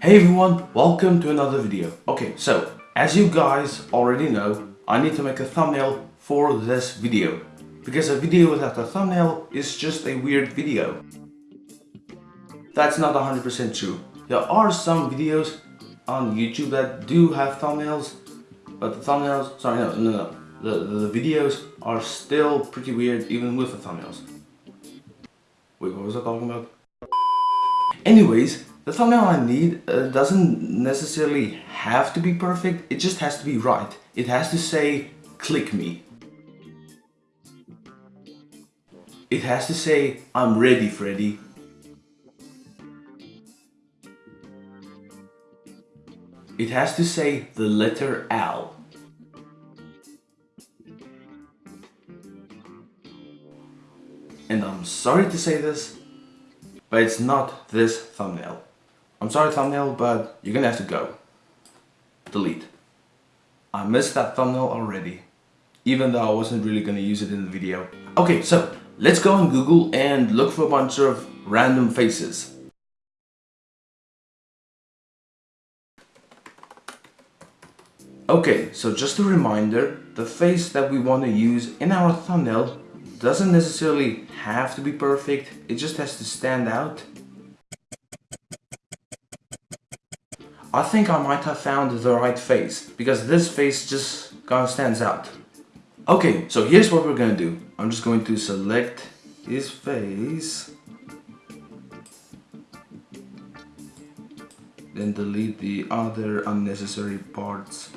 Hey everyone, welcome to another video. Okay, so as you guys already know, I need to make a thumbnail for this video. Because a video without a thumbnail is just a weird video. That's not 100% true. There are some videos on YouTube that do have thumbnails, but the thumbnails, sorry, no, no, no. The, the videos are still pretty weird even with the thumbnails. Wait, what was I talking about? Anyways, the thumbnail I need uh, doesn't necessarily have to be perfect, it just has to be right. It has to say, click me. It has to say, I'm ready Freddy. It has to say the letter L. And I'm sorry to say this, but it's not this thumbnail. I'm sorry thumbnail, but you're gonna have to go. Delete. I missed that thumbnail already, even though I wasn't really gonna use it in the video. Okay, so let's go on Google and look for a bunch of random faces. Okay, so just a reminder, the face that we want to use in our thumbnail doesn't necessarily have to be perfect, it just has to stand out I think I might have found the right face, because this face just kind of stands out. Okay, so here's what we're gonna do. I'm just going to select his face. Then delete the other unnecessary parts.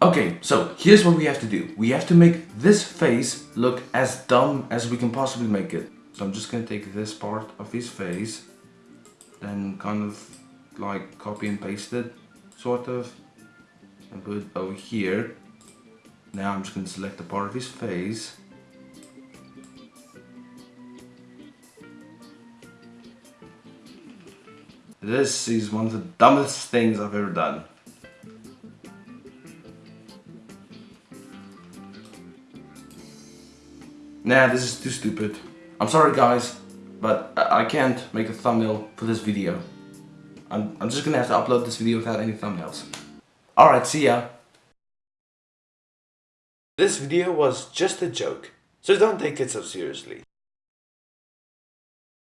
Okay, so here's what we have to do. We have to make this face look as dumb as we can possibly make it. So I'm just gonna take this part of his face, then kind of like copy and paste it sort of and put it over here now I'm just going to select a part of his face this is one of the dumbest things I've ever done Nah, this is too stupid. I'm sorry guys, but I can't make a thumbnail for this video. I'm, I'm just gonna have to upload this video without any thumbnails. Alright, see ya! This video was just a joke, so don't take it so seriously.